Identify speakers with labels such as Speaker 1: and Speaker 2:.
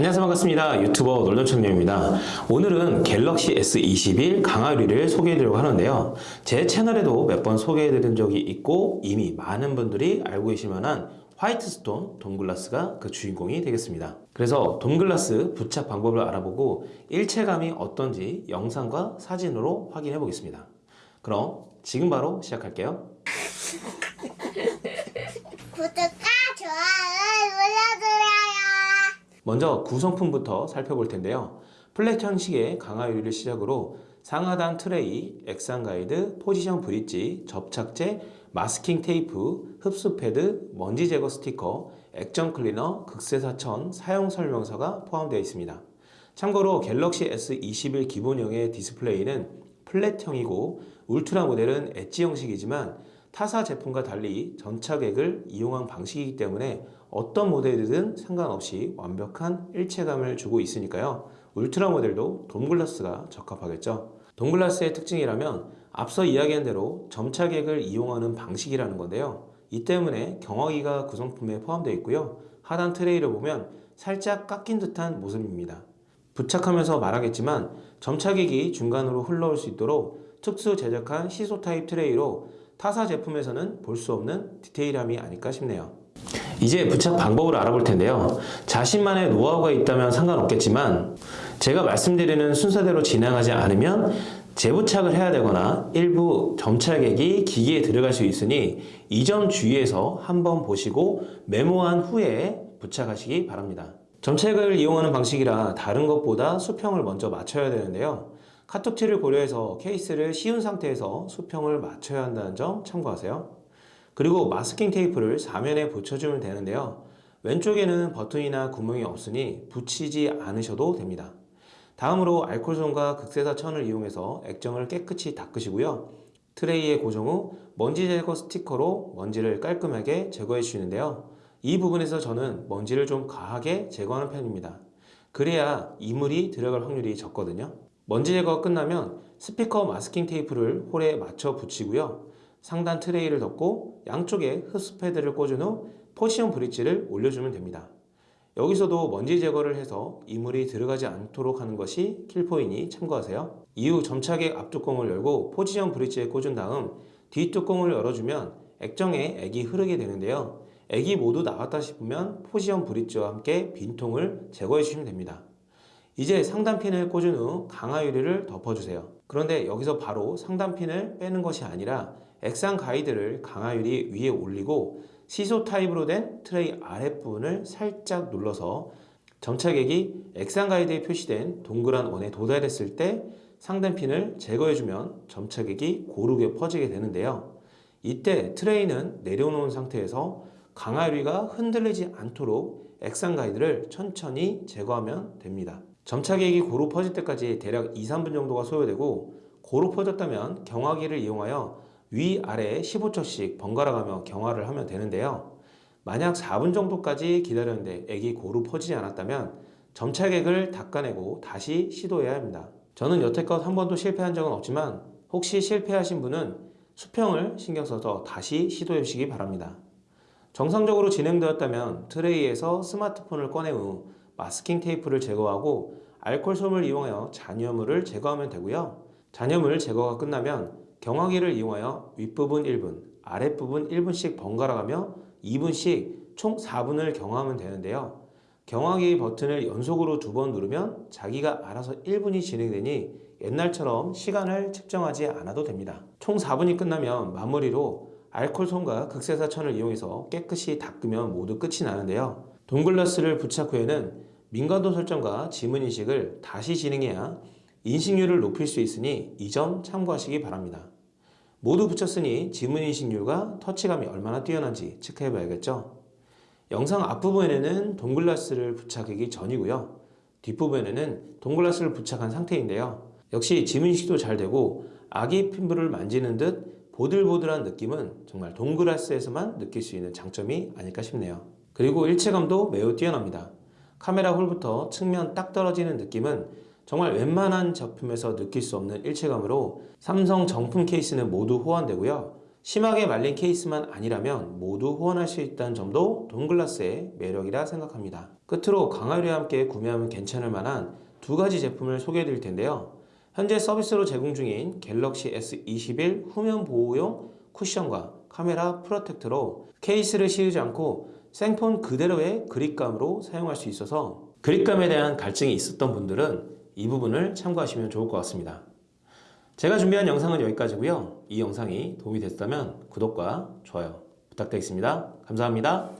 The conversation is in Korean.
Speaker 1: 안녕하세요. 반갑습니다. 유튜버 놀던청님입니다. 오늘은 갤럭시 S21 강화유리를 소개해드리려고 하는데요. 제 채널에도 몇 번 소개해드린 적이 있고 이미 많은 분들이 알고 계실 만한 화이트스톤 돔글라스가 그 주인공이 되겠습니다. 그래서 돔글라스 부착 방법을 알아보고 일체감이 어떤지 영상과 사진으로 확인해 보겠습니다. 그럼 지금 바로 시작할게요.
Speaker 2: 구독과 좋아요 눌러주세요.
Speaker 1: 먼저 구성품부터 살펴볼 텐데요. flat 형식의 강화유리를 시작으로 상하단 트레이, 액상 가이드, position bridge, 접착제, 마스킹 테이프, 흡수 패드, 먼지 제거 스티커, 액정 클리너, 극세사천, 사용 설명서가 포함되어 있습니다. 참고로 갤럭시 S21 기본형의 디스플레이는 flat형이고 울트라 모델은 엣지 형식이지만 타사 제품과 달리 전차객을 이용한 방식이기 때문에 어떤 모델이든 상관없이 완벽한 일체감을 주고 있으니까요. 울트라 모델도 돔글라스가 적합하겠죠. 돔글라스의 특징이라면 앞서 이야기한 대로 점차객을 이용하는 방식이라는 건데요. 이 때문에 경화기가 구성품에 포함되어 있고요. 하단 트레이를 보면 살짝 깎인 듯한 모습입니다. 부착하면서 말하겠지만 점착액이 중간으로 흘러올 수 있도록 특수 제작한 시소 타입 tray로 타사 제품에서는 볼 수 없는 디테일함이 아닐까 싶네요. 이제 부착 방법을 알아볼 텐데요. 자신만의 노하우가 있다면 상관없겠지만 제가 말씀드리는 순서대로 진행하지 않으면 재부착을 해야 되거나 일부 점착액이 기기에 들어갈 수 있으니 이 점 주의해서 한번 보시고 메모한 후에 부착하시기 바랍니다. 점착을 이용하는 방식이라 다른 것보다 수평을 먼저 맞춰야 되는데요. 카톡티를 고려해서 케이스를 씌운 상태에서 수평을 맞춰야 한다는 점 참고하세요. 그리고 마스킹 테이프를 사면에 붙여주면 되는데요. 왼쪽에는 버튼이나 구멍이 없으니 붙이지 않으셔도 됩니다. 다음으로 알코올솜과 극세사 천을 이용해서 액정을 깨끗이 닦으시고요. 트레이에 고정 후 먼지 제거 스티커로 먼지를 깔끔하게 제거해 주시는데요. 이 부분에서 저는 먼지를 좀 과하게 제거하는 편입니다. 그래야 이물이 들어갈 확률이 적거든요. 먼지 제거가 끝나면 스피커 마스킹 테이프를 홀에 맞춰 붙이고요. 상단 tray를 덮고 양쪽에 흡수 패드를 꽂은 후 포지션 브릿지를 올려주면 됩니다. 여기서도 먼지 제거를 해서 이물이 들어가지 않도록 하는 것이 킬포이니 참고하세요. 이후 점착액 앞뚜껑을 열고 포지션 브릿지에 꽂은 다음 뒷뚜껑을 열어주면 액정에 액이 흐르게 되는데요. 액이 모두 나왔다 싶으면 포지션 브릿지와 함께 빈통을 제거해 주시면 됩니다. 이제 상단핀을 꽂은 후 강화유리를 덮어주세요. 그런데 여기서 바로 상단핀을 빼는 것이 아니라 액상 가이드를 강화유리 위에 올리고 시소 타입으로 된 트레이 아랫부분을 살짝 눌러서 점착액이 액상 가이드에 표시된 동그란 원에 도달했을 때 상단핀을 제거해주면 점착액이 고르게 퍼지게 되는데요. 이때 트레이는 내려놓은 상태에서 강화유리가 흔들리지 않도록 액상 가이드를 천천히 제거하면 됩니다. 점착액이 고루 퍼질 때까지 대략 2, 3분 정도가 소요되고 고루 퍼졌다면 경화기를 이용하여 위아래 15초씩 번갈아 가며 경화를 하면 되는데요. 만약 4분 정도까지 기다렸는데 액이 고루 퍼지지 않았다면 점착액을 닦아내고 다시 시도해야 합니다. 저는 여태껏 한 번도 실패한 적은 없지만 혹시 실패하신 분은 수평을 신경 써서 다시 시도해 주시기 바랍니다. 정상적으로 진행되었다면 트레이에서 스마트폰을 꺼낸 후 마스킹 테이프를 제거하고 알코올솜을 이용하여 잔여물을 제거하면 되고요. 잔여물 제거가 끝나면 경화기를 이용하여 윗부분 1분, 아랫부분 1분씩 번갈아 가며 2분씩 총 4분을 경화하면 되는데요. 경화기 버튼을 연속으로 두 번 누르면 자기가 알아서 1분이 진행되니 옛날처럼 시간을 측정하지 않아도 됩니다. 총 4분이 끝나면 마무리로 알코올솜과 극세사천을 이용해서 깨끗이 닦으면 모두 끝이 나는데요. 동글라스를 부착 후에는 민감도 설정과 지문인식을 다시 진행해야 인식률을 높일 수 있으니 이 점 참고하시기 바랍니다. 모두 붙였으니 지문인식률과 터치감이 얼마나 뛰어난지 체크해 봐야겠죠. 영상 앞부분에는 동글라스를 부착하기 전이고요. 뒷부분에는 동글라스를 부착한 상태인데요. 역시 지문인식도 잘 되고 아기 핀부를 만지는 듯 보들보들한 느낌은 정말 동글라스에서만 느낄 수 있는 장점이 아닐까 싶네요. 그리고 일체감도 매우 뛰어납니다. 카메라 홀부터 측면 딱 떨어지는 느낌은 정말 웬만한 제품에서 느낄 수 없는 일체감으로 삼성 정품 케이스는 모두 호환되고요. 심하게 말린 케이스만 아니라면 모두 호환할 수 있다는 점도 동글라스의 매력이라 생각합니다. 끝으로 강화유리와 함께 구매하면 괜찮을 만한 두 가지 제품을 소개해 드릴 텐데요. 현재 서비스로 제공 중인 갤럭시 S21 후면 보호용 쿠션과 카메라 프로텍터로 케이스를 씌우지 않고 생폰 그대로의 그립감으로 사용할 수 있어서 그립감에 대한 갈증이 있었던 분들은 이 부분을 참고하시면 좋을 것 같습니다. 제가 준비한 영상은 여기까지고요. 이 영상이 도움이 됐다면 구독과 좋아요 부탁드리겠습니다. 감사합니다.